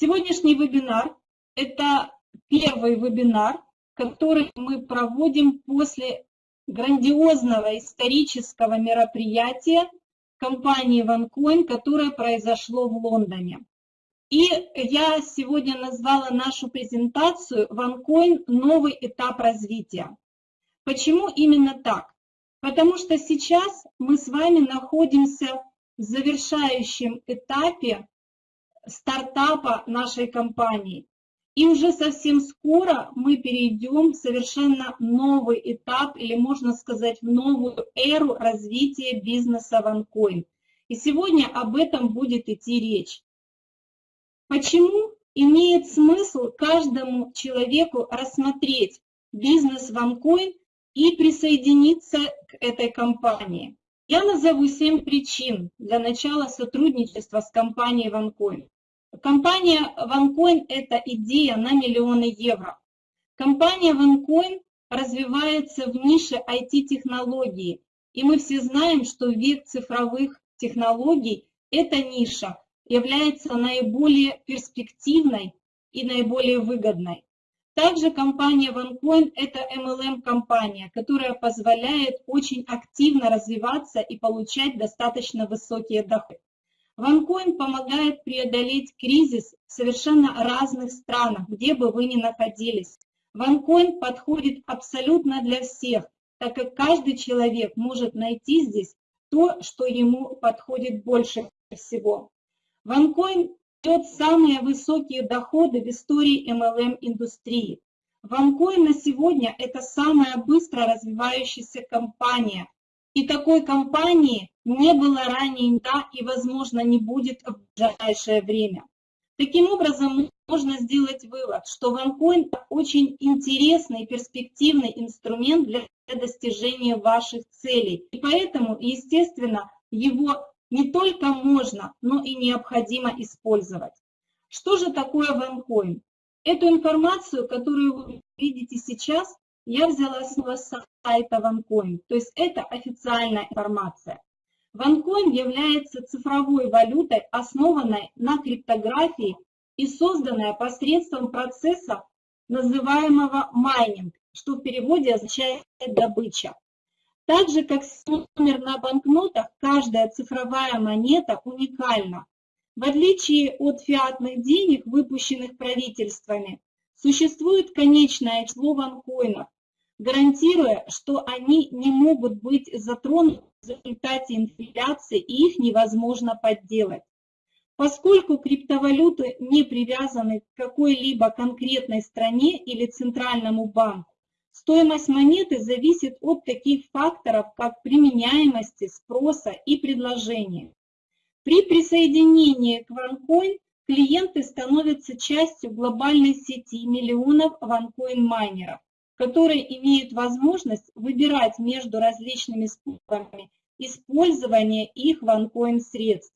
Сегодняшний вебинар – это первый вебинар, который мы проводим после грандиозного исторического мероприятия компании OneCoin, которое произошло в Лондоне. И я сегодня назвала нашу презентацию OneCoin «Новый этап развития». Почему именно так? Потому что сейчас мы с вами находимся в завершающем этапе стартапа нашей компании. И уже совсем скоро мы перейдем в совершенно новый этап, или можно сказать, в новую эру развития бизнеса OneCoin. И сегодня об этом будет идти речь. Почему имеет смысл каждому человеку рассмотреть бизнес OneCoin и присоединиться к этой компании? Я назову семь причин для начала сотрудничества с компанией OneCoin. Компания OneCoin – это идея на миллионы евро. Компания OneCoin развивается в нише IT-технологий, и мы все знаем, что век цифровых технологий эта ниша является наиболее перспективной и наиболее выгодной. Также компания OneCoin – это MLM-компания, которая позволяет очень активно развиваться и получать достаточно высокие доходы. OneCoin помогает преодолеть кризис в совершенно разных странах, где бы вы ни находились. OneCoin подходит абсолютно для всех, так как каждый человек может найти здесь то, что ему подходит больше всего. OneCoin дает самые высокие доходы в истории MLM-индустрии. OneCoin на сегодня – это самая быстро развивающаяся компания, и такой компании не было ранее никогда и, возможно, не будет в ближайшее время. Таким образом, можно сделать вывод, что OneCoin – очень интересный и перспективный инструмент для достижения ваших целей. И поэтому, естественно, его не только можно, но и необходимо использовать. Что же такое OneCoin? Эту информацию, которую вы видите сейчас, я взяла с сайта OneCoin, то есть это официальная информация. OneCoin является цифровой валютой, основанной на криптографии и созданная посредством процесса, называемого майнинг, что в переводе означает добыча. Так же, как номер на банкнотах, каждая цифровая монета уникальна. В отличие от фиатных денег, выпущенных правительствами, существует конечное число ванкоинов, гарантируя, что они не могут быть затронуты в результате инфляции и их невозможно подделать. Поскольку криптовалюты не привязаны к какой-либо конкретной стране или центральному банку, стоимость монеты зависит от таких факторов, как применяемости, спроса и предложения. При присоединении к OneCoin клиенты становятся частью глобальной сети миллионов OneCoin-майнеров которые имеют возможность выбирать между различными способами использования их ванкоин средств.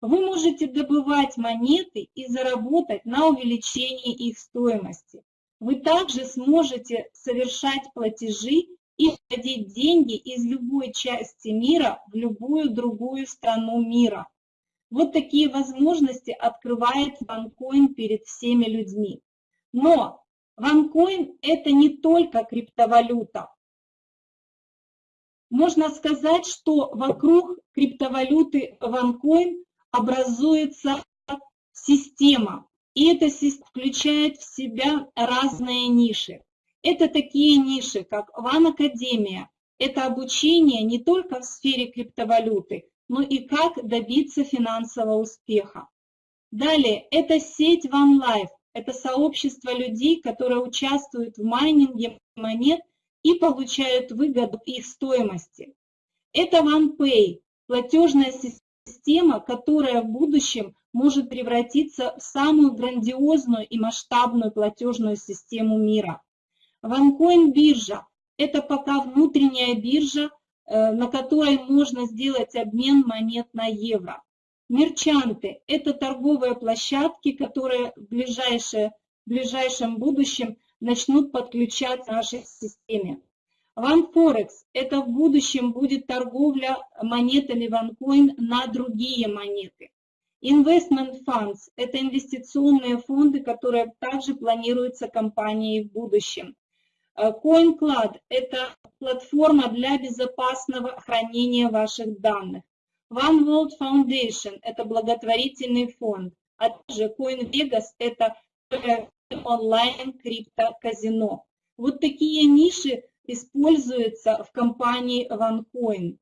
Вы можете добывать монеты и заработать на увеличении их стоимости. Вы также сможете совершать платежи и вводить деньги из любой части мира в любую другую страну мира. Вот такие возможности открывает OneCoin перед всеми людьми. Но OneCoin – это не только криптовалюта. Можно сказать, что вокруг криптовалюты OneCoin образуется система, и система включает в себя разные ниши. Это такие ниши, как One Академия. Это обучение не только в сфере криптовалюты, но и как добиться финансового успеха. Далее, это сеть OneLife, это сообщество людей, которые участвуют в майнинге монет и получают выгоду их стоимости. Это OnePay, платежная система, которая в будущем может превратиться в самую грандиозную и масштабную платежную систему мира. OneCoin биржа – это пока внутренняя биржа, э, на которой можно сделать обмен монет на евро. Мерчанты – это торговые площадки, которые в, ближайшее, в ближайшем будущем начнут подключаться к нашей системе. OneForex – это в будущем будет торговля монетами OneCoin на другие монеты. Investment funds – это инвестиционные фонды, которые также планируются компанией в будущем. CoinCloud – это платформа для безопасного хранения ваших данных. One World Foundation – это благотворительный фонд, а также CoinVegas – это онлайн криптоказино. Вот такие ниши используются в компании OneCoin.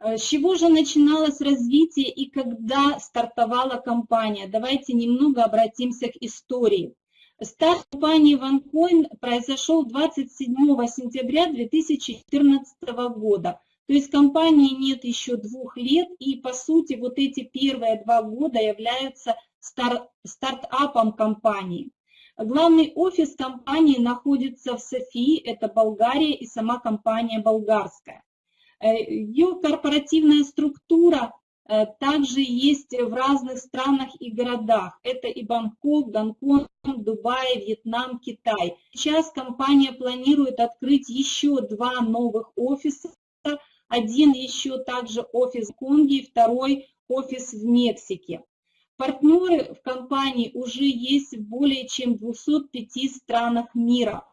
Э, с чего же начиналось развитие и когда стартовала компания? Давайте немного обратимся к истории. Старт компании OneCoin произошел 27 сентября 2014 года. То есть компании нет еще двух лет, и по сути вот эти первые два года являются стар стартапом компании. Главный офис компании находится в Софии, это Болгария, и сама компания болгарская. Э, Ее корпоративная структура э, также есть в разных странах и городах. Это и Бангкок, Гонконг, Дубай, Вьетнам, Китай. Сейчас компания планирует открыть еще два новых офиса. Один еще также офис в Конге, второй офис в Мексике. Партнеры в компании уже есть в более чем 205 странах мира.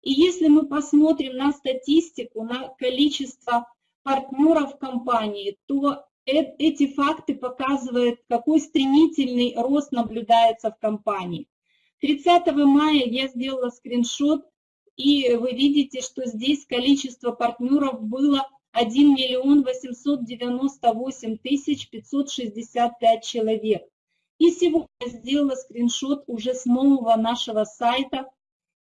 И если мы посмотрим на статистику, на количество партнеров компании, то эти факты показывают, какой стремительный рост наблюдается в компании. 30 мая я сделала скриншот, и вы видите, что здесь количество партнеров было 1 миллион 898 тысяч 565 человек. И сегодня сделала скриншот уже с нового нашего сайта,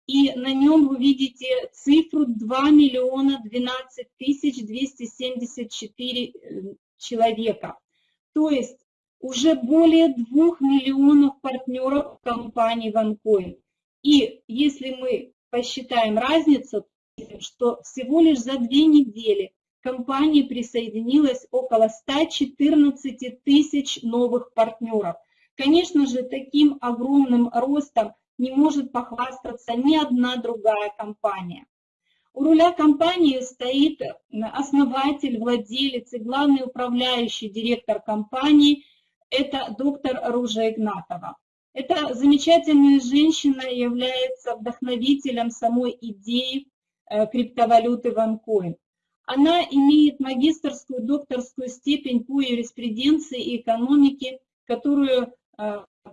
и на нем вы видите цифру 2 миллиона 12 тысяч 274 э, человека. То есть уже более 2 миллионов партнеров компании OneCoin. И если мы посчитаем разницу, что всего лишь за две недели компании присоединилось около 114 тысяч новых партнеров. Конечно же, таким огромным ростом не может похвастаться ни одна другая компания. У руля компании стоит основатель, владелец и главный управляющий директор компании, это доктор Ружа Игнатова. Эта замечательная женщина является вдохновителем самой идеи э, криптовалюты OneCoin. Она имеет магистрскую, докторскую степень по юриспруденции и экономике, которую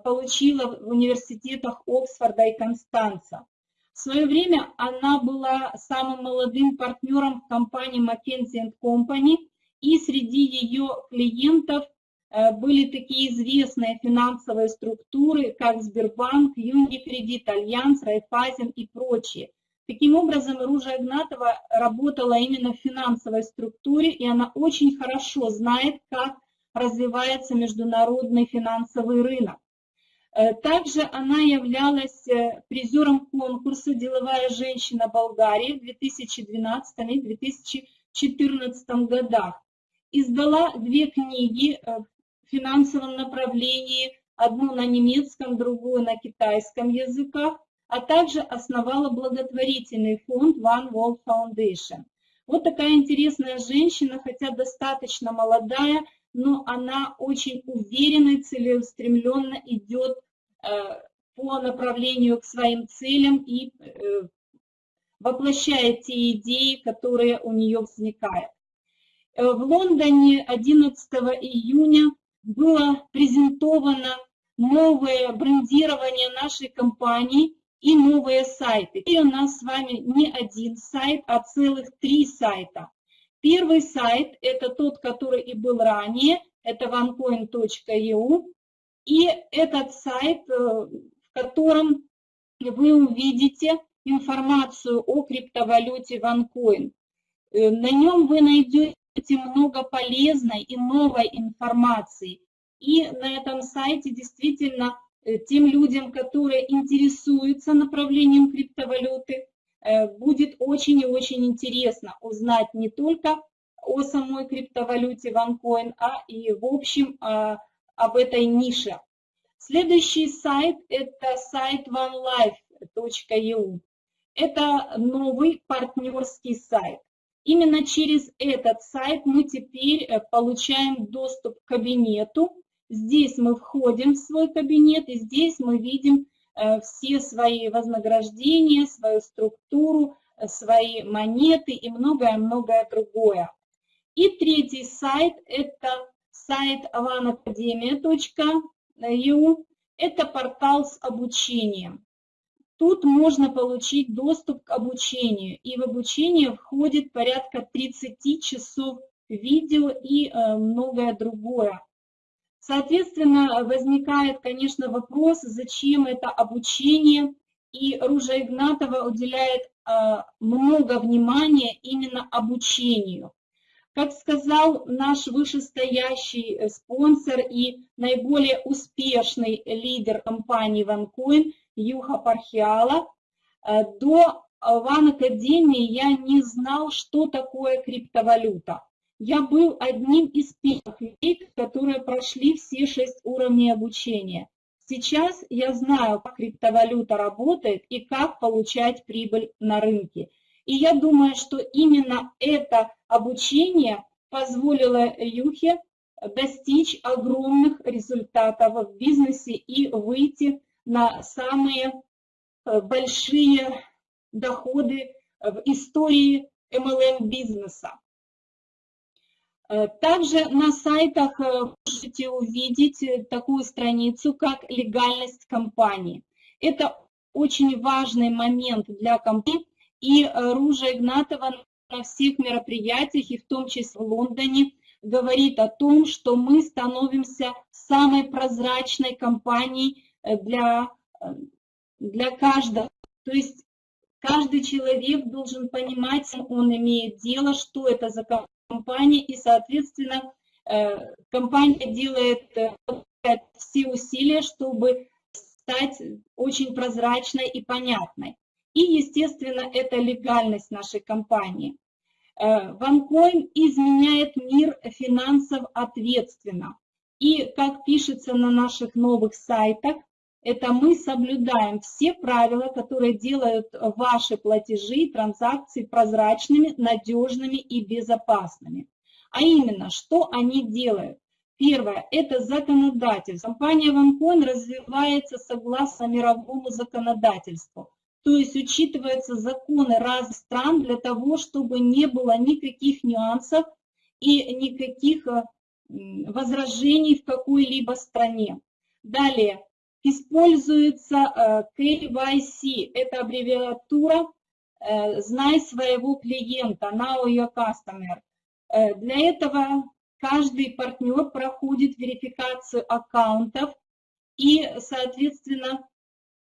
получила в университетах Оксфорда и Констанца. В свое время она была самым молодым партнером в компании McKinsey Company, и среди ее клиентов э, были такие известные финансовые структуры, как Сбербанк, Юникредит, Альянс, Райфайзен и прочие. Таким образом, Ружа Игнатова работала именно в финансовой структуре, и она очень хорошо знает, как развивается международный финансовый рынок. Э, также она являлась э, призером конкурса «Деловая женщина Болгарии» в 2012 и 2014 годах. Издала две книги э, в финансовом направлении, одну на немецком, другую на китайском языках, а также основала благотворительный фонд One World Foundation. Вот такая интересная женщина, хотя достаточно молодая, но она очень уверенно и целеустремленно идет э, по направлению к своим целям и э, воплощает те идеи, которые у нее возникают. Э, в Лондоне 11 июня было презентовано новое брендирование нашей компании и новые сайты. И у нас с вами не один сайт, а целых три сайта. Первый сайт – это тот, который и был ранее, это onecoin.eu. И этот сайт, э, в котором вы увидите информацию о криптовалюте OneCoin. Э, на нем вы найдете много полезной и новой информации. И на этом сайте действительно э, тем людям, которые интересуются направлением криптовалюты, будет очень и очень интересно узнать не только о самой криптовалюте OneCoin, а и в общем а, об этой нише. Следующий сайт – это сайт onelife.eu. Это новый партнерский сайт. Именно через этот сайт мы теперь э, получаем доступ к кабинету Здесь мы входим в свой кабинет, и здесь мы видим э, все свои вознаграждения, свою структуру, э, свои монеты и многое-многое другое. И третий сайт – это сайт avanacademia.eu. Это портал с обучением. Тут можно получить доступ к обучению, и в обучение входит порядка 30 часов видео и э, многое другое. Соответственно, возникает, конечно, вопрос, зачем это обучение, и Ружа Игнатова уделяет э, много внимания именно обучению. Как сказал наш вышестоящий э, спонсор и наиболее успешный лидер компании OneCoin Юха Пархиала, до Ван я не знал, что такое криптовалюта я был одним из первых людей, которые прошли все шесть уровней обучения. Сейчас я знаю, как криптовалюта работает и как получать прибыль на рынке. И я думаю, что именно это обучение позволило Юхе достичь огромных результатов в бизнесе и выйти на самые э, большие доходы в истории MLM-бизнеса. Э, также на сайтах э, можете увидеть э, такую страницу, как легальность компании. Это очень важный момент для компании, и Ружа Игнатова на всех мероприятиях, и в том числе в Лондоне, говорит о том, что мы становимся самой прозрачной компанией для, для каждого. То есть каждый человек должен понимать, он имеет дело, что это за компания, компании, и, соответственно, э, компания делает э, все усилия, чтобы стать очень прозрачной и понятной. И, естественно, это легальность нашей компании. OneCoin э, изменяет мир финансов ответственно. И, как пишется на наших новых сайтах, это мы соблюдаем все правила, которые делают ваши платежи и транзакции прозрачными, надежными и безопасными. А именно, что они делают? Первое – это законодательство. Компания OneCoin развивается согласно мировому законодательству. То есть учитываются законы разных стран для того, чтобы не было никаких нюансов и никаких возражений в какой-либо стране. Далее, используется KYC, э, это аббревиатура э, «Знай своего клиента», «Know your customer». Э, для этого каждый партнер проходит верификацию аккаунтов, и, соответственно,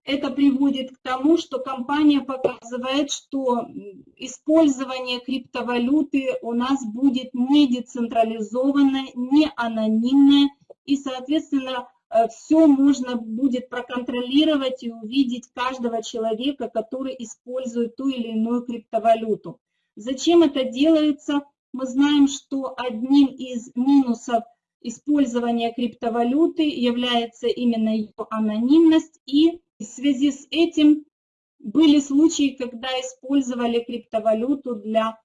это приводит к тому, что компания показывает, что использование криптовалюты у нас будет не децентрализованное, не анонимное, и, соответственно, все можно будет проконтролировать и увидеть каждого человека, который использует ту или иную криптовалюту. Зачем это делается? Мы знаем, что одним из минусов использования криптовалюты является именно ее анонимность, и в связи с этим были случаи, когда использовали криптовалюту для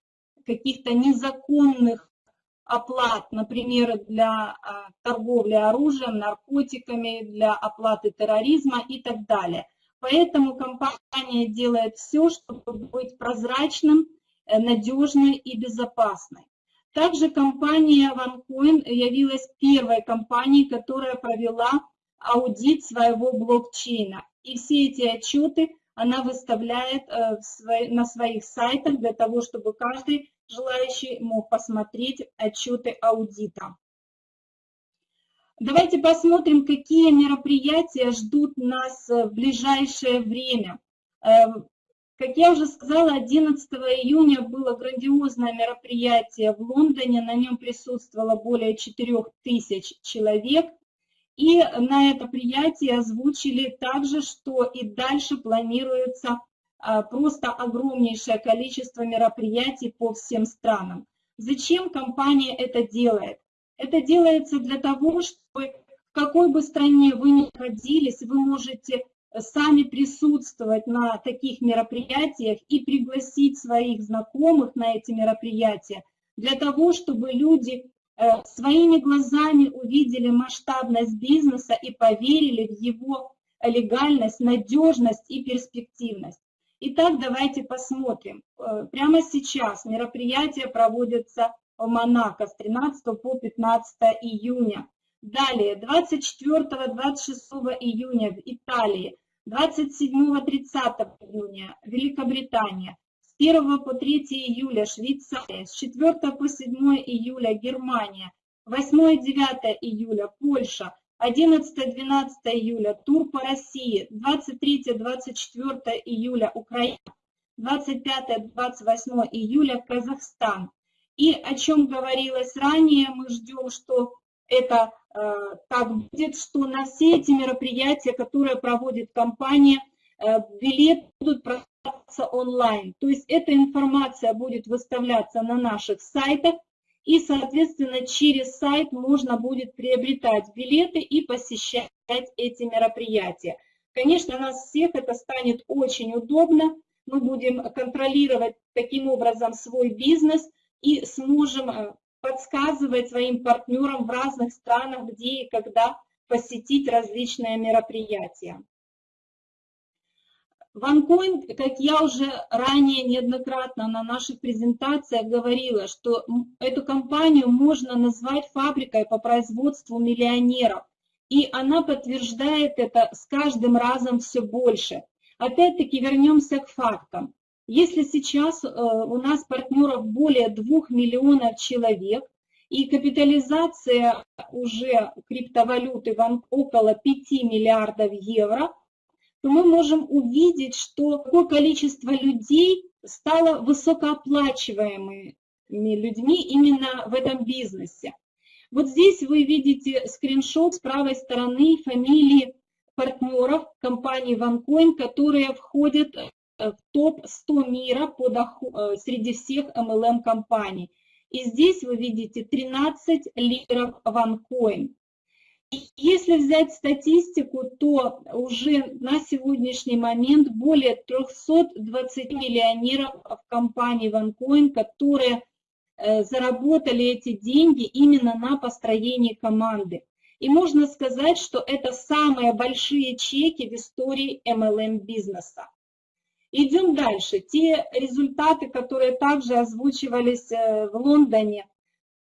каких-то незаконных оплат, например, для а, торговли оружием, наркотиками, для оплаты терроризма и так далее. Поэтому компания делает все, чтобы быть прозрачным, э, надежной и безопасной. Также компания OneCoin явилась первой компанией, которая провела аудит своего блокчейна. И все эти отчеты она выставляет э, на своих сайтах для того, чтобы каждый желающий мог посмотреть отчеты аудита. Давайте посмотрим, какие мероприятия ждут нас в ближайшее время. Эм, как я уже сказала, 11 июня было грандиозное мероприятие в Лондоне, на нем присутствовало более 4000 человек. И на это приятие озвучили также, что и дальше планируется просто огромнейшее количество мероприятий по всем странам. Зачем компания это делает? Это делается для того, чтобы в какой бы стране вы ни находились, вы можете сами присутствовать на таких мероприятиях и пригласить своих знакомых на эти мероприятия, для того, чтобы люди э, своими глазами увидели масштабность бизнеса и поверили в его легальность, надежность и перспективность. Итак, давайте посмотрим. Э, прямо сейчас мероприятие проводится в Монако с 13 по 15 июня. Далее, 24-26 июня в Италии, 27-30 июня Великобритания, с 1 по 3 июля Швейцария, с 4 по 7 июля Германия, 8-9 июля Польша, 11-12 июля тур по России, 23-24 июля Украина, 25-28 июля Казахстан. И о чем говорилось ранее, мы ждем, что это э, так будет, что на все эти мероприятия, которые проводит компания, э, билеты будут продаваться онлайн. То есть эта информация будет выставляться на наших сайтах, и, соответственно, через сайт можно будет приобретать билеты и посещать эти мероприятия. Конечно, нас всех это станет очень удобно. Мы будем контролировать таким образом свой бизнес и сможем э, подсказывать своим партнерам в разных странах, где и когда посетить различные мероприятия. OneCoin, как я уже ранее неоднократно на наших презентациях говорила, что эту компанию можно назвать фабрикой по производству миллионеров. И она подтверждает это с каждым разом все больше. Опять-таки вернемся к фактам. Если сейчас э, у нас партнеров более 2 миллионов человек, и капитализация уже криптовалюты около 5 миллиардов евро – то мы можем увидеть, что такое количество людей стало высокооплачиваемыми людьми именно в этом бизнесе. Вот здесь вы видите скриншот с правой стороны фамилии партнеров компании OneCoin, которые входят э, в топ-100 мира по доход, э, среди всех MLM-компаний. И здесь вы видите 13 лидеров OneCoin. Если взять статистику, то уже на сегодняшний момент более 320 миллионеров в компании OneCoin, которые э, заработали эти деньги именно на построении команды. И можно сказать, что это самые большие чеки в истории MLM бизнеса. Идем дальше. Те результаты, которые также озвучивались э, в Лондоне,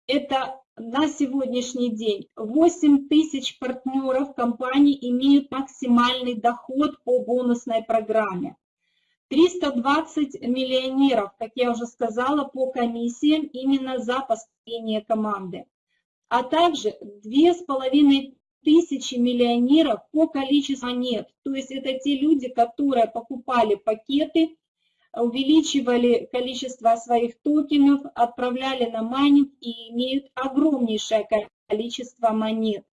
это на сегодняшний день 8 тысяч партнеров компании имеют максимальный доход по бонусной программе. 320 миллионеров, как я уже сказала, по комиссиям именно за построение команды. А также 2,5 тысячи миллионеров по количеству монет. То есть это те люди, которые покупали пакеты увеличивали количество своих токенов, отправляли на майнинг и имеют огромнейшее количество монет.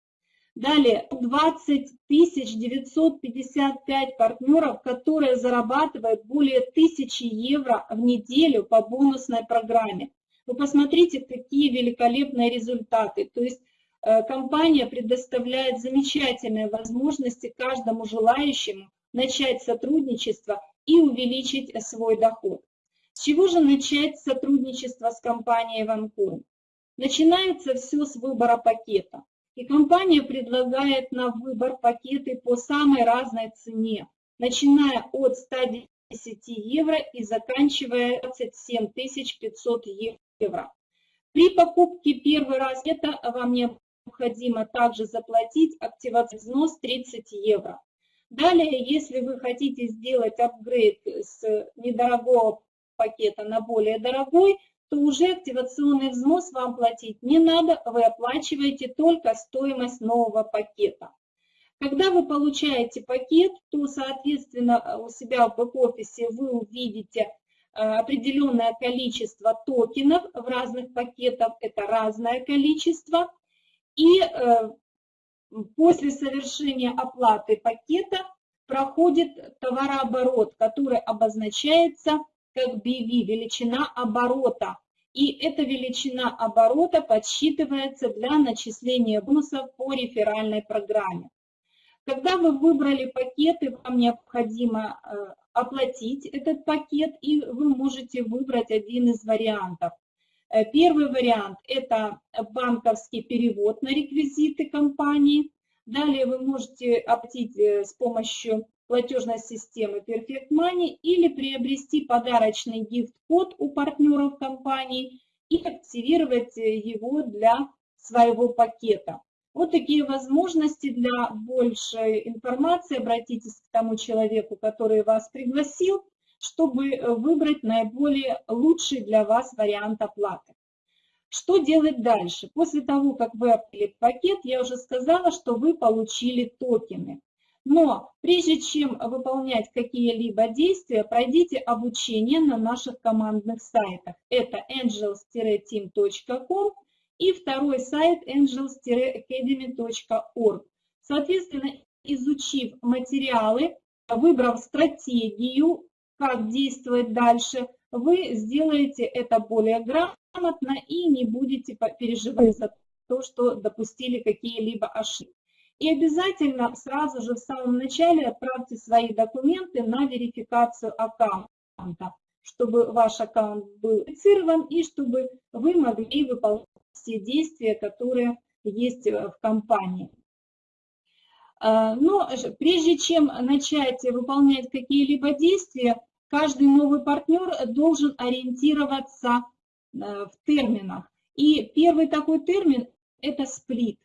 Далее, 20 955 партнеров, которые зарабатывают более 1000 евро в неделю по бонусной программе. Вы посмотрите, какие великолепные результаты. То есть э, компания предоставляет замечательные возможности каждому желающему начать сотрудничество и увеличить свой доход. С чего же начать сотрудничество с компанией OneCoin? Начинается все с выбора пакета. И компания предлагает на выбор пакеты по самой разной цене, начиная от 110 евро и заканчивая 27 500 евро. При покупке первый раз это вам необходимо также заплатить активационный взнос 30 евро. Далее, если вы хотите сделать апгрейд с недорогого пакета на более дорогой, то уже активационный взнос вам платить не надо, вы оплачиваете только стоимость нового пакета. Когда вы получаете пакет, то, соответственно, у себя в бэк-офисе вы увидите э, определенное количество токенов в разных пакетах, это разное количество, и э, После совершения оплаты пакета проходит товарооборот, который обозначается как BV, величина оборота. И эта величина оборота подсчитывается для начисления бонусов по реферальной программе. Когда вы выбрали пакеты, вам необходимо э, оплатить этот пакет, и вы можете выбрать один из вариантов. Э, первый вариант – это банковский перевод на реквизиты компании. Далее вы можете оплатить э, с помощью платежной системы Perfect Money или приобрести подарочный гифт-код у партнеров компании и активировать э, его для своего пакета. Вот такие возможности для большей информации. Обратитесь к тому человеку, который вас пригласил, чтобы э, выбрать наиболее лучший для вас вариант оплаты. Что делать дальше? После того, как вы оплатили пакет, я уже сказала, что вы получили токены. Но прежде чем выполнять какие-либо действия, пройдите обучение на наших командных сайтах. Это angels-team.com и второй сайт angels-academy.org. Соответственно, изучив материалы, выбрав стратегию, как действовать дальше, вы сделаете это более грамотно и не будете переживать за то, что допустили какие-либо ошибки. И обязательно сразу же в самом начале отправьте свои документы на верификацию аккаунта, чтобы ваш аккаунт был верифицирован и чтобы вы могли выполнять все действия, которые есть э, в компании. А, но прежде чем начать выполнять какие-либо действия, каждый новый партнер должен ориентироваться э, в терминах. И первый такой термин – это сплит.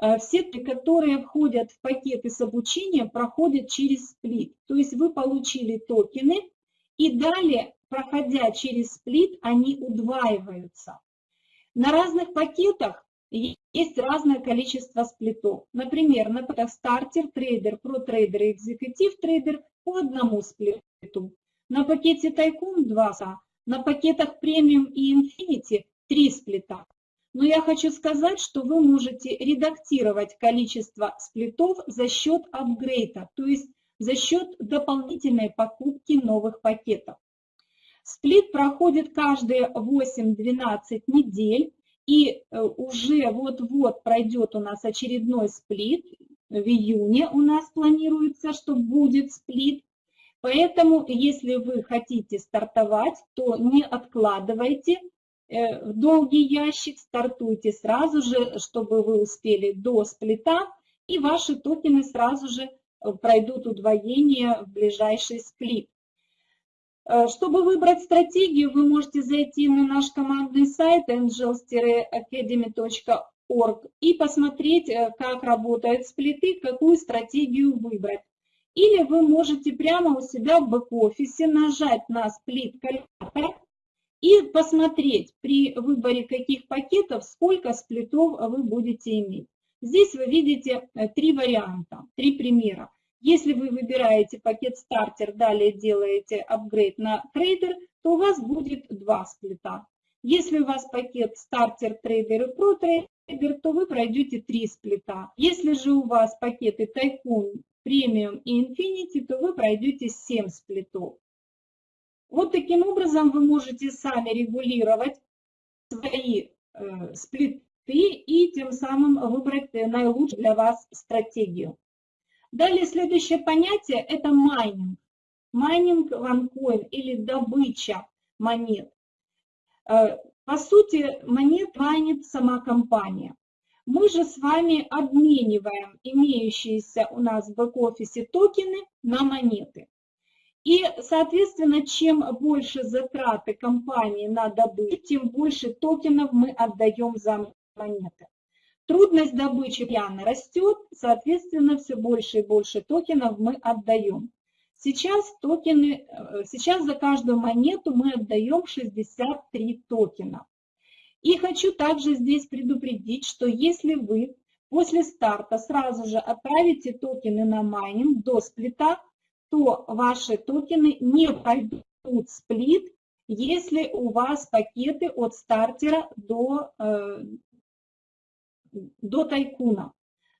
Э, все, которые входят в пакеты с обучением, проходят через сплит. То есть вы получили токены, и далее, проходя через сплит, они удваиваются. На разных пакетах есть разное количество сплитов. Например, на пакетах Starter, Trader, Pro Trader и Executive Trader по одному сплиту. На пакете Tycoon 2 на пакетах премиум и Infinity 3 сплита. Но я хочу сказать, что вы можете редактировать количество сплитов за счет апгрейда, то есть за счет дополнительной покупки новых пакетов. Сплит проходит каждые 8-12 недель, и э, уже вот-вот пройдет у нас очередной сплит. В июне у нас планируется, что будет сплит. Поэтому, если вы хотите стартовать, то не откладывайте э, в долгий ящик, стартуйте сразу же, чтобы вы успели до сплита, и ваши токены сразу же э, пройдут удвоение в ближайший сплит. Э, чтобы выбрать стратегию, вы можете зайти на наш командный сайт angels-academy.org и посмотреть, э, как работают сплиты, какую стратегию выбрать. Или вы можете прямо у себя в бэк-офисе нажать на сплит-калькулятор и посмотреть при выборе каких пакетов, сколько сплитов вы будете иметь. Здесь вы видите э, три варианта, три примера. Если вы выбираете пакет стартер, далее делаете апгрейд на трейдер, то у вас будет два сплита. Если у вас пакет Starter, Trader и Pro Trader, то вы пройдете три сплита. Если же у вас пакеты Tycoon, Premium и Infinity, то вы пройдете 7 сплитов. Вот таким образом вы можете сами регулировать свои э, сплиты и тем самым выбрать наилучшую для вас стратегию. Далее следующее понятие – это майнинг. Майнинг OneCoin или добыча монет. По сути, монет майнит сама компания. Мы же с вами обмениваем имеющиеся у нас в бэк-офисе токены на монеты. И, соответственно, чем больше затраты компании на добычу, тем больше токенов мы отдаем за монеты. Трудность добычи постоянно растет, соответственно, все больше и больше токенов мы отдаем. Сейчас, токены, э, сейчас за каждую монету мы отдаем 63 токена. И хочу также здесь предупредить, что если вы после старта сразу же отправите токены на майнинг до сплита, то ваши токены не пойдут в сплит, если у вас пакеты от стартера до, э, до тайкуна.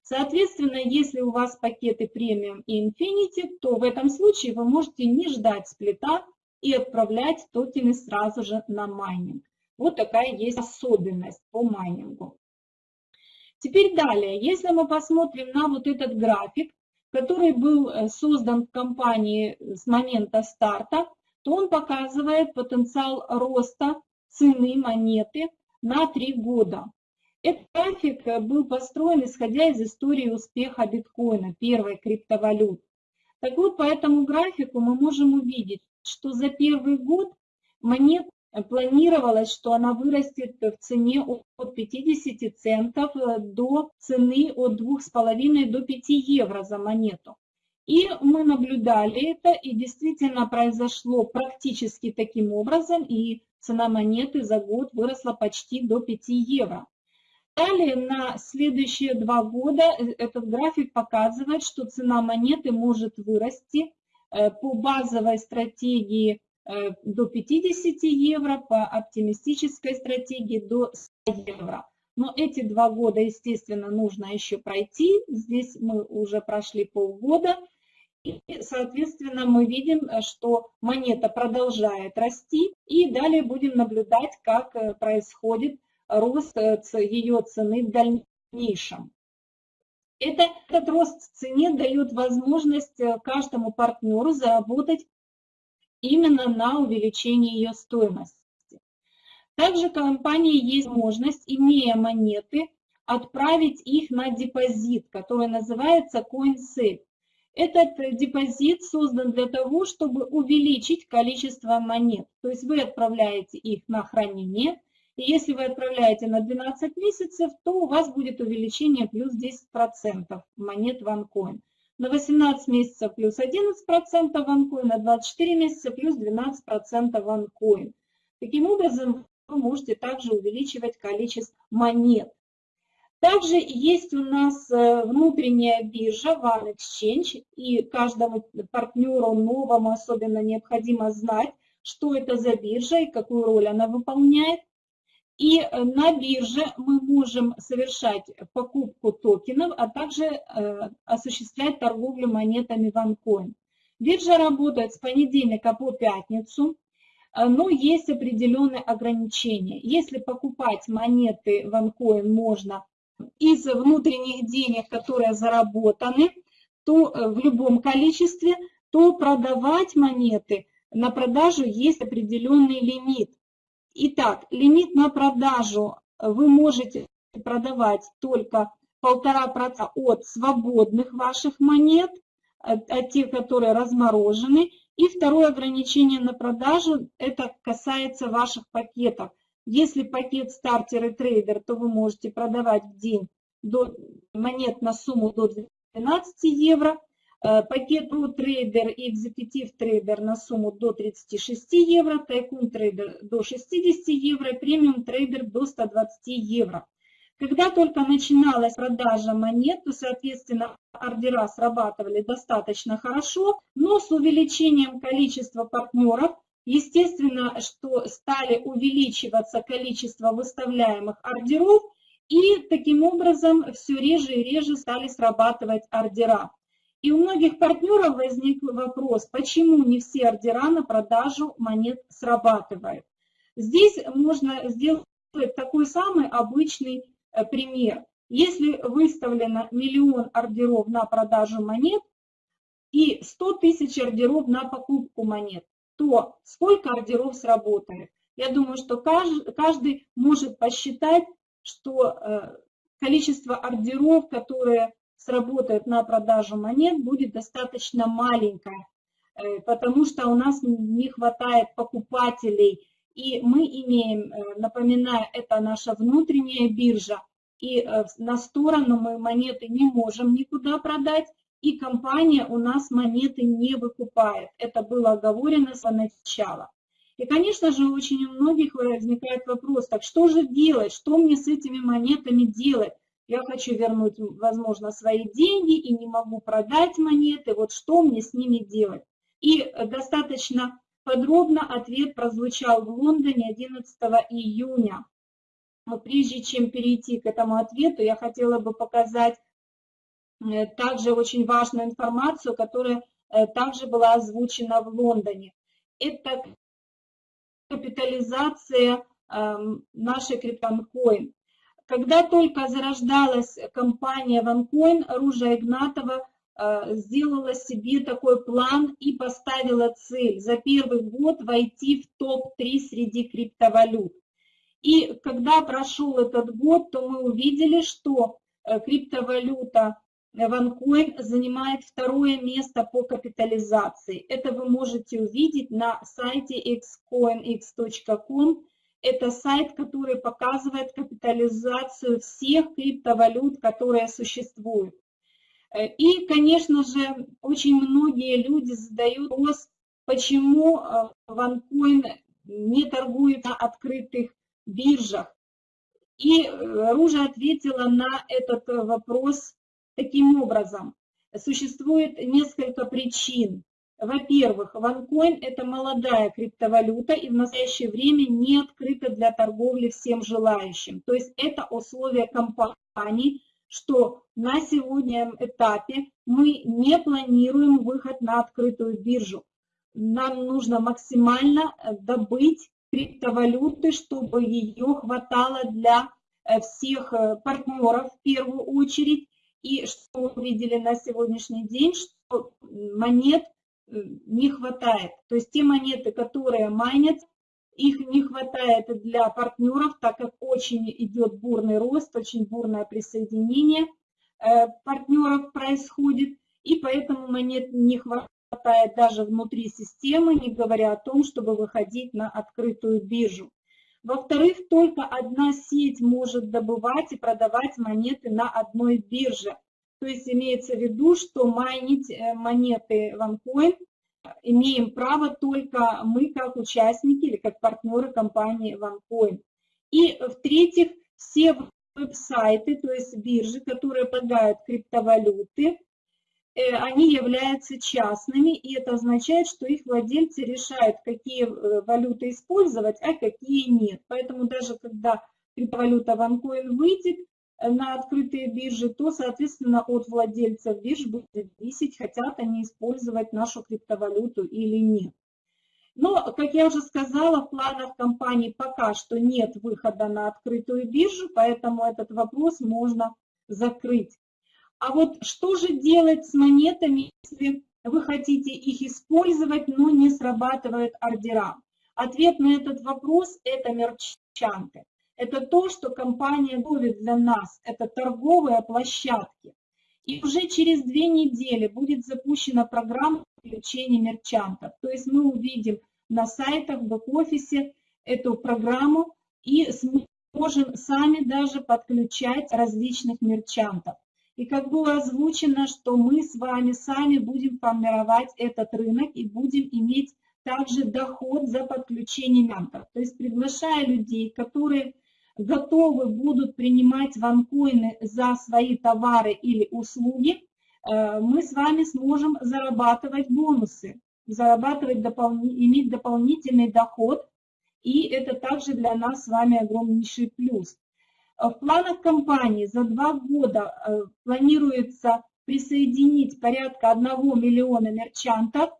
Соответственно, если у вас пакеты премиум и Infinity, то в этом случае вы можете не ждать сплита и отправлять токены сразу же на майнинг. Вот такая есть особенность по майнингу. Теперь далее, если мы посмотрим на вот этот график, который был э, создан в компании с момента старта, то он показывает потенциал роста цены монеты на три года. Этот график был построен исходя из истории успеха биткоина, первой криптовалюты. Так вот, по этому графику мы можем увидеть, что за первый год монет планировалось, что она вырастет в цене от 50 центов до цены от 2,5 до 5 евро за монету. И мы наблюдали это, и действительно произошло практически таким образом, и цена монеты за год выросла почти до 5 евро. Далее на следующие два года э, этот график показывает, что цена монеты может вырасти э, по базовой стратегии э, до 50 евро, по оптимистической стратегии до 100 евро. Но эти два года, естественно, нужно еще пройти. Здесь мы уже прошли полгода. И, соответственно, мы видим, что монета продолжает расти. И далее будем наблюдать, как происходит рост ее цены в дальнейшем. Это, этот рост в цене дает возможность э, каждому партнеру заработать именно на увеличении ее стоимости. Также компании есть возможность, имея монеты, отправить их на депозит, который называется CoinSafe. Этот депозит создан для того, чтобы увеличить количество монет. То есть вы отправляете их на хранение, и если вы отправляете на 12 месяцев, то у вас будет увеличение плюс 10% монет OneCoin. На 18 месяцев плюс 11% OneCoin, на 24 месяца плюс 12% OneCoin. Таким образом, вы можете также увеличивать количество монет. Также есть у нас э, внутренняя биржа OneExchange, и каждому партнеру новому особенно необходимо знать, что это за биржа и какую роль она выполняет. И э, на бирже мы можем совершать покупку токенов, а также э, осуществлять торговлю монетами OneCoin. Биржа работает с понедельника по пятницу, э, но есть определенные ограничения. Если покупать монеты OneCoin можно из внутренних денег, которые заработаны, то в любом количестве, то продавать монеты на продажу есть определенный лимит. Итак, лимит на продажу вы можете продавать только полтора процента от свободных ваших монет, от, от тех, которые разморожены. И второе ограничение на продажу, это касается ваших пакетов. Если пакет стартер и трейдер, то вы можете продавать в день до, монет на сумму до 12 евро. Э, пакет Pro Trader и Executive Trader на сумму до 36 евро, Tycoon Trader до 60 евро, Premium Trader до 120 евро. Когда только начиналась продажа монет, то, соответственно, ордера срабатывали достаточно хорошо, но с увеличением количества партнеров, естественно, что стали увеличиваться количество выставляемых ордеров, и таким образом все реже и реже стали срабатывать ордера. И у многих партнеров возник вопрос, почему не все ордера на продажу монет срабатывают. Здесь можно сделать такой самый обычный э, пример. Если выставлено миллион ордеров на продажу монет и 100 тысяч ордеров на покупку монет, то сколько ордеров сработает? Я думаю, что каждый может посчитать, что э, количество ордеров, которые сработает на продажу монет, будет достаточно маленькая, э, потому что у нас не хватает покупателей. И мы имеем, э, напоминаю, это наша внутренняя биржа, и э, на сторону мы монеты не можем никуда продать, и компания у нас монеты не выкупает. Это было оговорено с начала. И, конечно же, очень у многих возникает вопрос, так что же делать, что мне с этими монетами делать? Я хочу вернуть, возможно, свои деньги и не могу продать монеты, вот что мне с ними делать? И достаточно подробно ответ прозвучал в Лондоне 11 июня. Но прежде чем перейти к этому ответу, я хотела бы показать э, также очень важную информацию, которая э, также была озвучена в Лондоне. Это капитализация эм, нашей криптонкоин. Когда только зарождалась компания OneCoin, Ружа Игнатова э, сделала себе такой план и поставила цель за первый год войти в топ-3 среди криптовалют. И когда прошел этот год, то мы увидели, что э, криптовалюта OneCoin занимает второе место по капитализации. Это вы можете увидеть на сайте xcoinx.com. Это сайт, который показывает капитализацию всех криптовалют, которые существуют. Э, и, конечно же, очень многие люди задают вопрос, почему э, OneCoin не торгует на открытых биржах. И э, Ружа ответила на этот вопрос таким образом. Существует несколько причин. Во-первых, OneCoin – это молодая криптовалюта и в настоящее время не открыта для торговли всем желающим. То есть это условие компании, что на сегодняшнем этапе мы не планируем выход на открытую биржу. Нам нужно максимально добыть криптовалюты, чтобы ее хватало для э, всех э, партнеров в первую очередь. И что мы видели на сегодняшний день, что монет э, не хватает. То есть те монеты, которые майнят, их не хватает для партнеров, так как очень идет бурный рост, очень бурное присоединение партнеров происходит, и поэтому монет не хватает даже внутри системы, не говоря о том, чтобы выходить на открытую биржу. Во-вторых, только одна сеть может добывать и продавать монеты на одной бирже. То есть имеется в виду, что майнить э, монеты OneCoin имеем право только мы как участники или как партнеры компании OneCoin. И в-третьих, все веб-сайты, то есть биржи, которые продают криптовалюты, Э, они являются частными, и это означает, что их владельцы решают, какие э, валюты использовать, а какие нет. Поэтому даже когда криптовалюта OneCoin выйдет э, на открытые биржи, то, соответственно, от владельцев бирж будет зависеть, хотят они использовать нашу криптовалюту или нет. Но, как я уже сказала, в планах компании пока что нет выхода на открытую биржу, поэтому этот вопрос можно закрыть. А вот что же делать с монетами, если вы хотите их использовать, но не срабатывают ордера? Ответ на этот вопрос – это мерчанты. Это то, что компания готовит для нас, это торговые площадки. И уже через две недели будет запущена программа включения мерчантов. То есть мы увидим на сайтах, в бэк-офисе эту программу и сможем сами даже подключать различных мерчантов. И как было озвучено, что мы с вами сами будем формировать этот рынок и будем иметь также доход за подключение мянтов. То есть приглашая людей, которые готовы будут принимать ванкоины за свои товары или услуги, э, мы с вами сможем зарабатывать бонусы, зарабатывать, иметь дополнительный доход, и это также для нас с вами огромнейший плюс. В планах компании за два года э, планируется присоединить порядка 1 миллиона мерчантов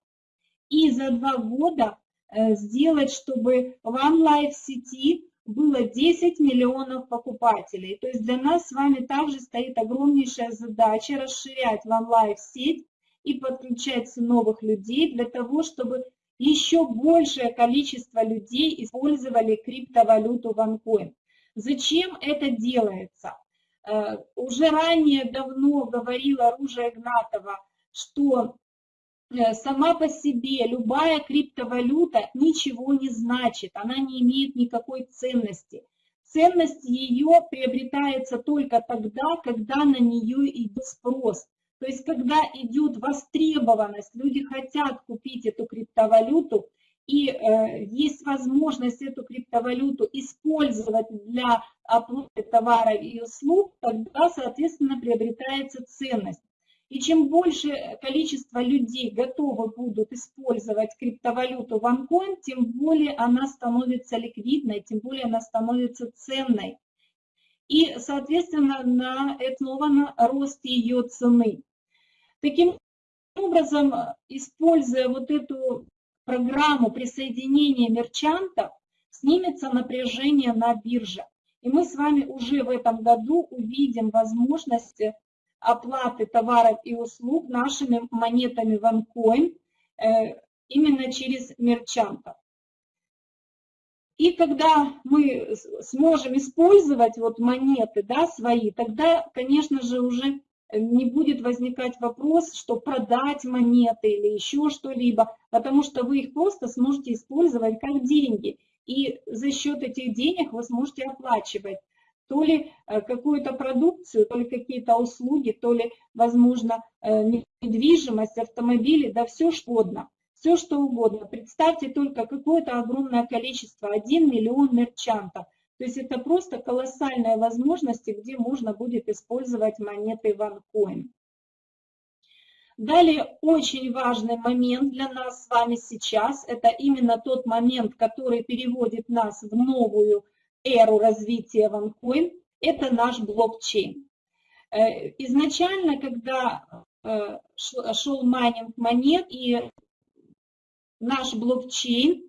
и за два года э, сделать, чтобы в онлайн сети было 10 миллионов покупателей. То есть для нас с вами также стоит огромнейшая задача расширять в онлайн сеть и подключать новых людей для того, чтобы еще большее количество людей использовали криптовалюту OneCoin. Зачем это делается? Э, уже ранее давно говорила Ружа Игнатова, что сама по себе любая криптовалюта ничего не значит, она не имеет никакой ценности. Ценность ее приобретается только тогда, когда на нее идет спрос. То есть, когда идет востребованность, люди хотят купить эту криптовалюту, и э, есть возможность эту криптовалюту использовать для оплаты товара и услуг, тогда, соответственно, приобретается ценность. И чем больше количество людей готовы будут использовать криптовалюту OneCoin, тем более она становится ликвидной, тем более она становится ценной. И, соответственно, на основан рост ее цены. Таким образом, используя вот эту программу присоединения мерчантов, снимется напряжение на бирже. И мы с вами уже в этом году увидим возможности оплаты товаров и услуг нашими монетами OneCoin э, именно через мерчантов. И когда мы сможем использовать вот монеты да, свои, тогда, конечно же, уже не будет возникать вопрос, что продать монеты или еще что-либо, потому что вы их просто сможете использовать как деньги. И за счет этих денег вы сможете оплачивать то ли э, какую-то продукцию, то ли какие-то услуги, то ли, возможно, э, недвижимость, автомобили, да все что угодно все что угодно. Представьте только какое-то огромное количество, 1 миллион мерчантов. То есть это просто колоссальные возможности, где можно будет использовать монеты OneCoin. Далее очень важный момент для нас с вами сейчас, это именно тот момент, который переводит нас в новую эру развития OneCoin, это наш блокчейн. Э, изначально, когда э, шел майнинг монет и наш блокчейн,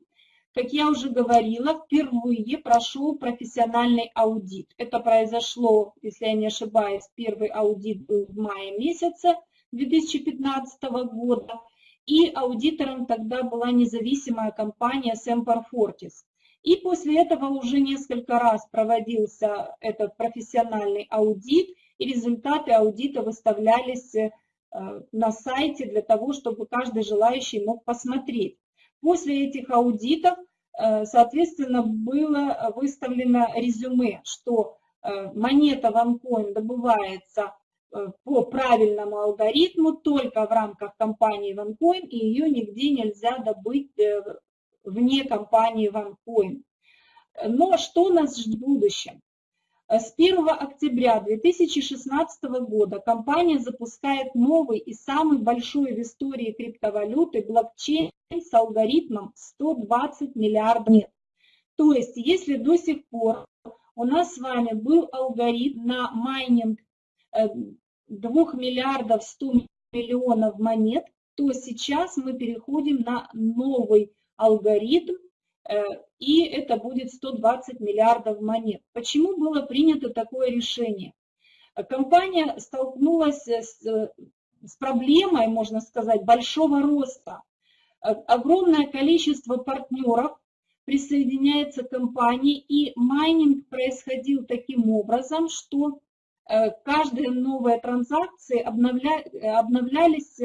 как я уже говорила, впервые прошел профессиональный аудит. Это произошло, если я не ошибаюсь, первый аудит был в мае месяце 2015 года, и аудитором тогда была независимая компания Semper Fortis. И после этого уже несколько раз проводился этот профессиональный аудит, и результаты аудита выставлялись э, на сайте для того, чтобы каждый желающий мог посмотреть. После этих аудитов, э, соответственно, было выставлено резюме, что э, монета OneCoin добывается по правильному алгоритму только в рамках компании OneCoin, и ее нигде нельзя добыть вне компании OneCoin. Но что нас ждет в будущем? С 1 октября 2016 года компания запускает новый и самый большой в истории криптовалюты блокчейн с алгоритмом 120 миллиардов лет. То есть, если до сих пор у нас с вами был алгоритм на майнинг 2 э, миллиардов 100 миллионов монет, то сейчас мы переходим на новый алгоритм Э, и это будет 120 миллиардов монет. Почему было принято такое решение? Компания столкнулась с, с проблемой, можно сказать, большого роста. Э, огромное количество партнеров присоединяется к компании, и майнинг происходил таким образом, что э, каждая новая транзакция обновля, обновлялись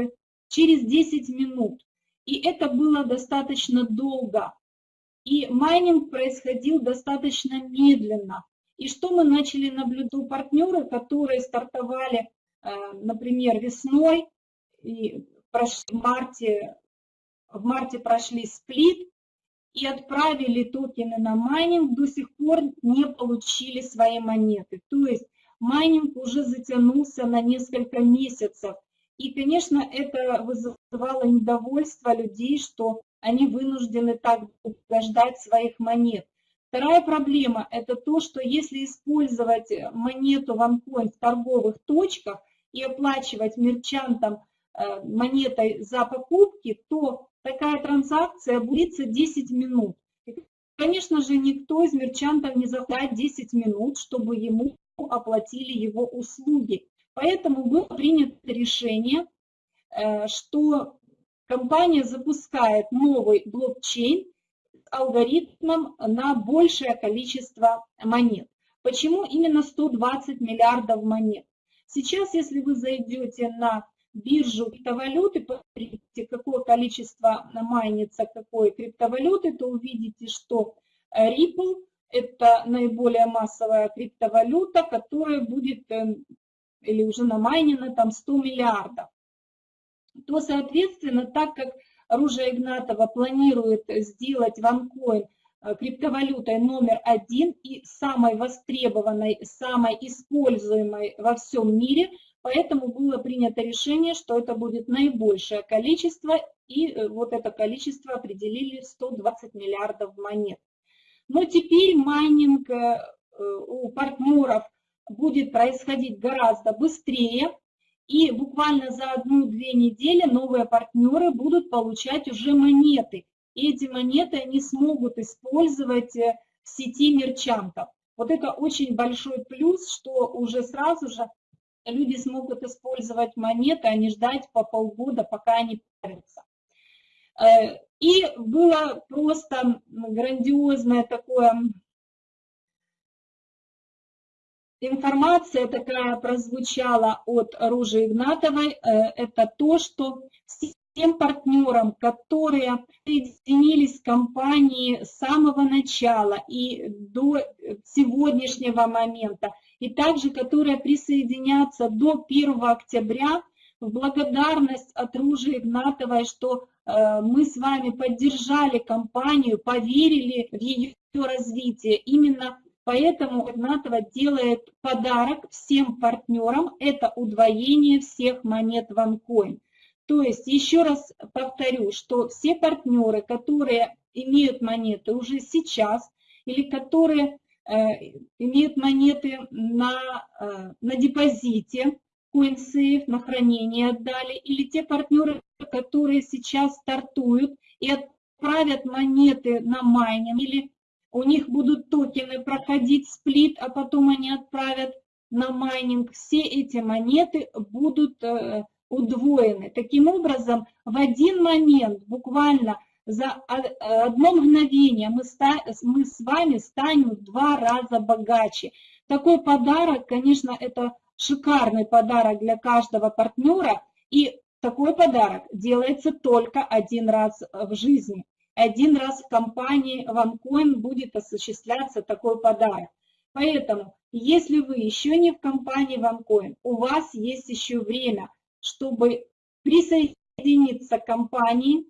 через 10 минут. И это было достаточно долго. И майнинг происходил достаточно медленно. И что мы начали наблюдать у партнеры, которые стартовали, э, например, весной, и в марте, в марте прошли сплит и отправили токены на майнинг, до сих пор не получили свои монеты. То есть майнинг уже затянулся на несколько месяцев. И, конечно, это вызывало недовольство людей, что они вынуждены так ждать своих монет. Вторая проблема – это то, что если использовать монету OneCoin в торговых точках и оплачивать мерчантам э, монетой за покупки, то такая транзакция будет 10 минут. И, конечно же, никто из мерчантов не захватит 10 минут, чтобы ему оплатили его услуги. Поэтому было принято решение, э, что компания запускает новый блокчейн с алгоритмом на большее количество монет. Почему именно 120 миллиардов монет? Сейчас, если вы зайдете на биржу криптовалюты, посмотрите, какое количество майнится какой криптовалюты, то увидите, что Ripple – это наиболее массовая криптовалюта, которая будет, э, или уже намайнена, там 100 миллиардов то, соответственно, так как Ружа Игнатова планирует сделать OneCoin э, криптовалютой номер один и самой востребованной, самой используемой во всем мире, поэтому было принято решение, что это будет наибольшее количество, и э, вот это количество определили 120 миллиардов монет. Но теперь майнинг э, у партнеров будет происходить гораздо быстрее, и буквально за одну-две недели новые партнеры будут получать уже монеты. И эти монеты они смогут использовать э, в сети мерчантов. Вот это очень большой плюс, что уже сразу же люди смогут использовать монеты, а не ждать по полгода, пока они появятся. Э, и было просто грандиозное такое информация такая прозвучала от Ружи Игнатовой, э, это то, что всем партнерам, которые присоединились к компании с самого начала и до сегодняшнего момента, и также которые присоединятся до 1 октября, в благодарность от Ружи Игнатовой, что э, мы с вами поддержали компанию, поверили в ее развитие. Именно Поэтому Игнатова делает подарок всем партнерам, это удвоение всех монет OneCoin. То есть, еще раз повторю, что все партнеры, которые имеют монеты уже сейчас, или которые э, имеют монеты на, э, на депозите, CoinSafe, на хранение отдали, или те партнеры, которые сейчас стартуют и отправят монеты на майнинг, или у них будут токены проходить сплит, а потом они отправят на майнинг. Все эти монеты будут э, удвоены. Таким образом, в один момент, буквально за одно мгновение мы, с вами станем в два раза богаче. Такой подарок, конечно, это шикарный подарок для каждого партнера, и такой подарок делается только один раз в жизни один раз в компании OneCoin будет осуществляться такой подарок. Поэтому, если вы еще не в компании OneCoin, у вас есть еще время, чтобы присоединиться к компании,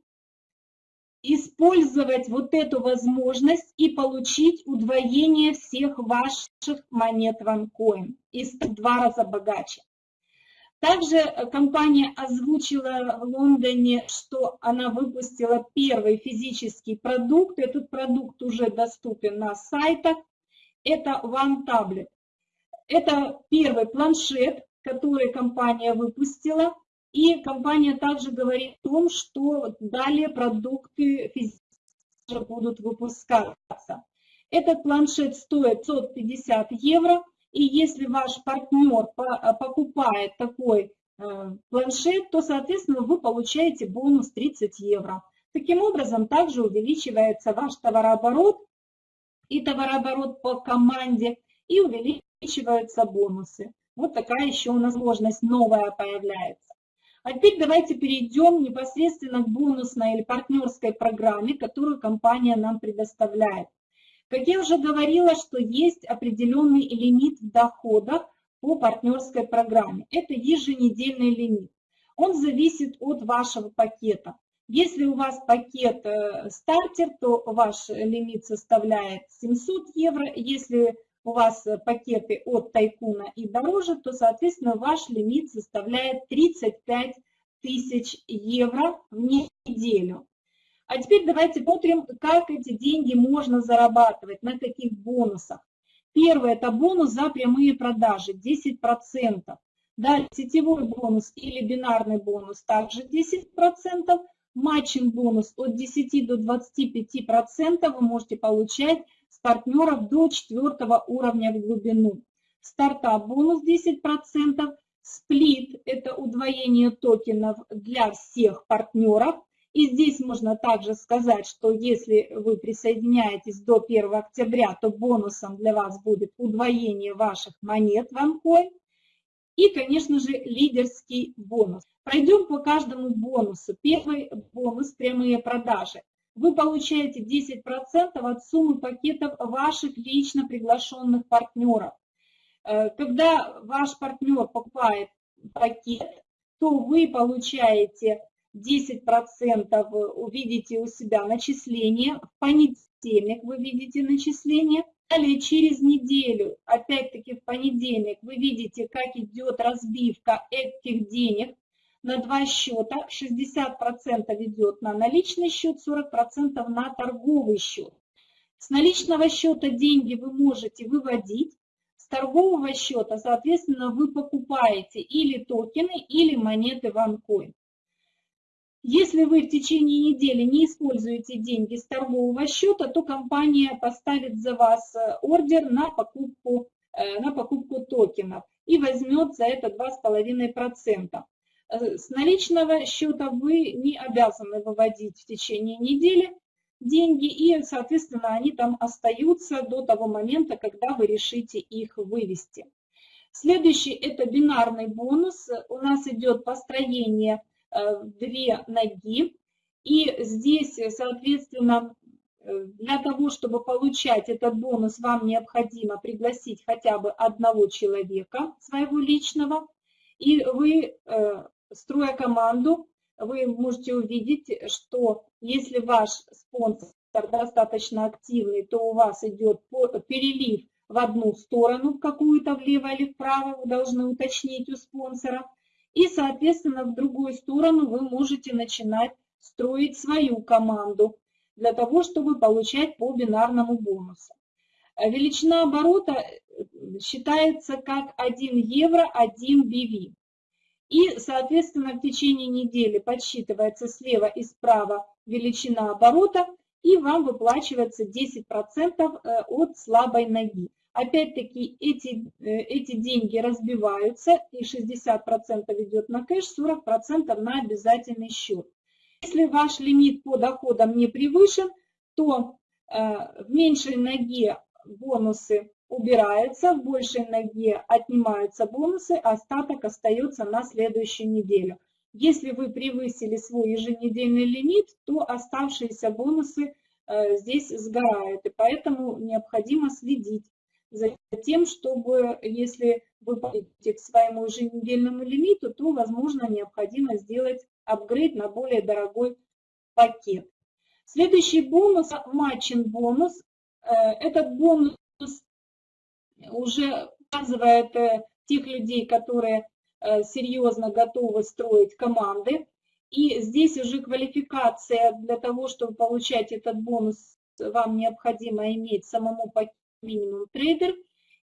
использовать вот эту возможность и получить удвоение всех ваших монет OneCoin и стать в два раза богаче. Также э, компания озвучила в Лондоне, что она выпустила первый физический продукт. Этот продукт уже доступен на сайтах. Это OneTablet. Это первый планшет, который компания выпустила. И компания также говорит о том, что далее продукты физически будут выпускаться. Этот планшет стоит 150 евро. И если ваш партнер а, покупает такой э, планшет, то, соответственно, вы получаете бонус 30 евро. Таким образом, также увеличивается ваш товарооборот и товарооборот по команде, и увеличиваются бонусы. Вот такая еще у нас возможность новая появляется. А теперь давайте перейдем непосредственно к бонусной или партнерской программе, которую компания нам предоставляет. Как я уже говорила, что есть определенный лимит в доходах по партнерской программе. Это еженедельный лимит. Он зависит от вашего пакета. Если у вас пакет э, стартер, то ваш лимит составляет 700 евро. Если у вас пакеты от тайкуна и дороже, то, соответственно, ваш лимит составляет 35 тысяч евро в неделю. А теперь давайте посмотрим, как эти деньги можно зарабатывать, на каких бонусах. Первый – это бонус за прямые продажи, 10%. Далее сетевой бонус или бинарный бонус также 10%. Матчинг бонус от 10 до 25% вы можете получать с партнеров до 4 уровня в глубину. Стартап бонус 10%. Сплит – это удвоение токенов для всех партнеров – и здесь можно также сказать, что если вы присоединяетесь до 1 октября, то бонусом для вас будет удвоение ваших монет в OneCoin. И, конечно же, лидерский бонус. Пройдем по каждому бонусу. Первый бонус – прямые продажи. Вы получаете 10% от суммы пакетов ваших лично приглашенных партнеров. Э, когда ваш партнер покупает пакет, то вы получаете 10% увидите у себя начисление, в понедельник вы видите начисление, далее через неделю, опять-таки в понедельник, вы видите, как идет разбивка этих денег на два счета, 60% идет на наличный счет, 40% на торговый счет. С наличного счета деньги вы можете выводить, с торгового счета, соответственно, вы покупаете или токены, или монеты OneCoin. Если вы в течение недели не используете деньги с торгового счета, то компания поставит за вас э, ордер на покупку, э, на покупку токенов. и возьмет за это 2,5%. Э, с наличного счета вы не обязаны выводить в течение недели деньги, и, соответственно, они там остаются до того момента, когда вы решите их вывести. Следующий – это бинарный бонус. У нас идет построение две ноги. И здесь, соответственно, э, для того, чтобы получать этот бонус, вам необходимо пригласить хотя бы одного человека своего личного. И вы, э, строя команду, вы можете увидеть, что если ваш спонсор достаточно активный, то у вас идет перелив в одну сторону, какую-то влево или вправо, вы должны уточнить у спонсора. И, соответственно, в другую сторону вы можете начинать строить свою команду для того, чтобы получать по бинарному бонусу. Величина оборота э, считается как 1 евро 1 BV. И, соответственно, в течение недели подсчитывается слева и справа величина оборота – и вам выплачивается 10% э, от слабой ноги. Опять-таки эти, э, эти деньги разбиваются, и 60% идет на кэш, 40% на обязательный счет. Если ваш лимит по доходам не превышен, то э, в меньшей ноге бонусы убираются, в большей ноге отнимаются бонусы, а остаток остается на следующую неделю. Если вы превысили свой еженедельный лимит, то оставшиеся бонусы э, здесь сгорают. И поэтому необходимо следить за тем, чтобы, если вы подойдете к своему еженедельному лимиту, то, возможно, необходимо сделать апгрейд на более дорогой пакет. Следующий бонус – матчин бонус. Э, этот бонус уже показывает э, тех людей, которые Э, серьезно готовы строить команды. И здесь уже квалификация для того, чтобы получать этот бонус, вам необходимо иметь самому минимум трейдер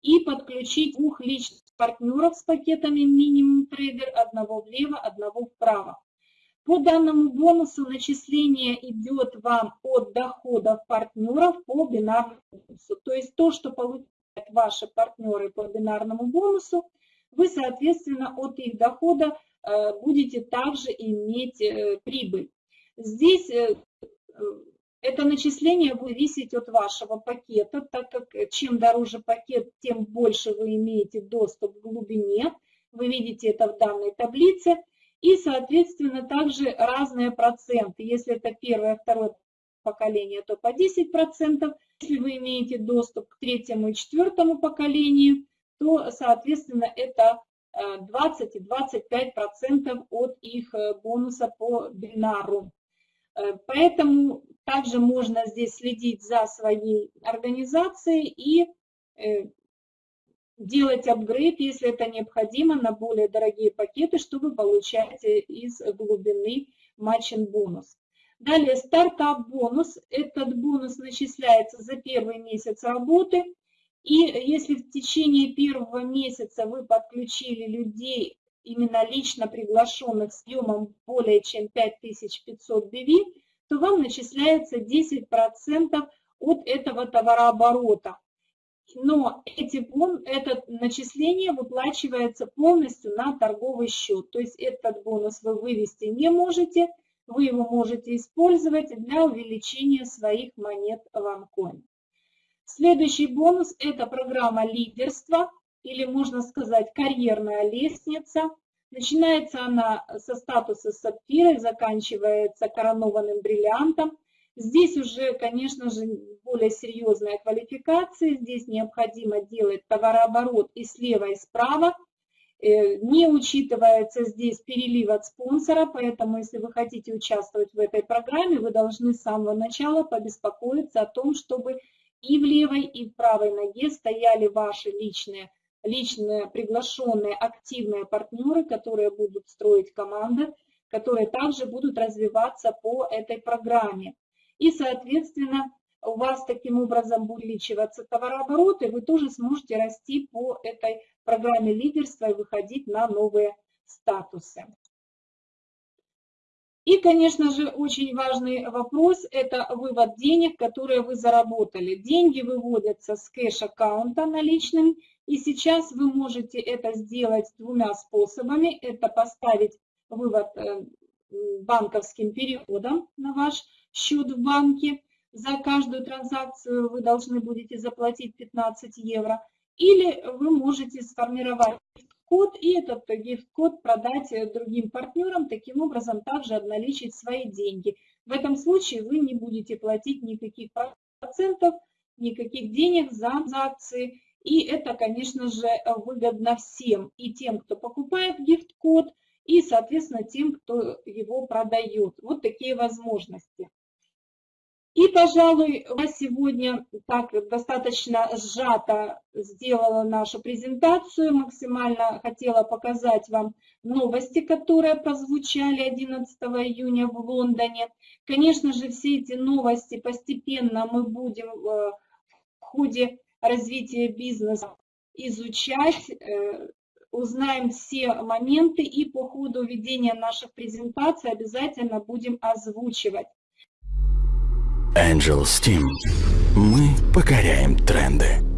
и подключить двух личных партнеров с пакетами минимум трейдер, одного влево, одного вправо. По данному бонусу начисление идет вам от доходов партнеров по бинарному бонусу. То есть то, что получают ваши партнеры по бинарному бонусу, вы, соответственно, от их дохода э, будете также иметь э, прибыль. Здесь э, это начисление будет зависеть от вашего пакета, так как чем дороже пакет, тем больше вы имеете доступ к глубине. Вы видите это в данной таблице. И, соответственно, также разные проценты. Если это первое, второе поколение, то по 10%. Если вы имеете доступ к третьему и четвертому поколению, то, соответственно, это 20 э, и 25 процентов от их э, бонуса по бинару. Э, поэтому также можно здесь следить за своей организацией и делать апгрейд, если это необходимо, на более дорогие пакеты, чтобы получать из глубины матчин бонус. Далее стартап бонус. Этот бонус начисляется за первый месяц работы и если в течение первого месяца вы подключили людей, именно лично приглашенных с съемом более чем 5500 BV, то вам начисляется 10% от этого товарооборота. Но эти, это начисление выплачивается полностью на торговый счет. То есть этот бонус вы вывести не можете, вы его можете использовать для увеличения своих монет OneCoin. Следующий бонус – это программа лидерства, или можно сказать карьерная лестница. Начинается она со статуса сапфира и заканчивается коронованным бриллиантом. Здесь уже, конечно же, более серьезная квалификация. Здесь необходимо делать товарооборот и слева, и справа. Э, не учитывается здесь перелив от спонсора, поэтому если вы хотите участвовать в этой программе, вы должны с самого начала побеспокоиться о том, чтобы и в левой, и в правой ноге стояли ваши личные, личные приглашенные активные партнеры, которые будут строить команды, которые также будут развиваться по этой программе. И, соответственно, у вас таким образом будет увеличиваться товарооборот, и вы тоже сможете расти по этой программе лидерства и выходить на новые статусы. И, конечно же, очень важный вопрос – это вывод денег, которые вы заработали. Деньги выводятся с кэш-аккаунта наличным И сейчас вы можете это сделать двумя способами. Это поставить вывод э, банковским переводом на ваш счет в банке. За каждую транзакцию вы должны будете заплатить 15 евро. Или вы можете сформировать код и этот гифт-код продать другим партнерам, таким образом также обналичить свои деньги. В этом случае вы не будете платить никаких процентов, никаких денег за акции. И это, конечно же, выгодно всем, и тем, кто покупает гифт-код, и, соответственно, тем, кто его продает. Вот такие возможности. И, пожалуй, я сегодня так достаточно сжато сделала нашу презентацию, максимально хотела показать вам новости, которые прозвучали 11 июня в Лондоне. Конечно же, все эти новости постепенно мы будем э, в ходе развития бизнеса изучать, э, узнаем все моменты и по ходу ведения наших презентаций обязательно будем озвучивать. Angel Steam. Мы покоряем тренды.